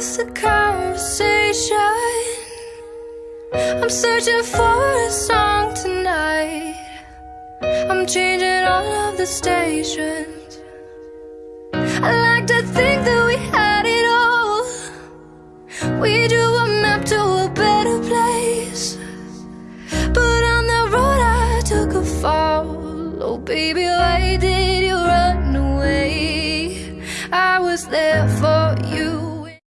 just a conversation? I'm searching for a song tonight. I'm changing all of the stations. I like to think that we had it all. We drew a map to a better place. But on the road I took a fall. Oh baby, why did you run away? I was there for you.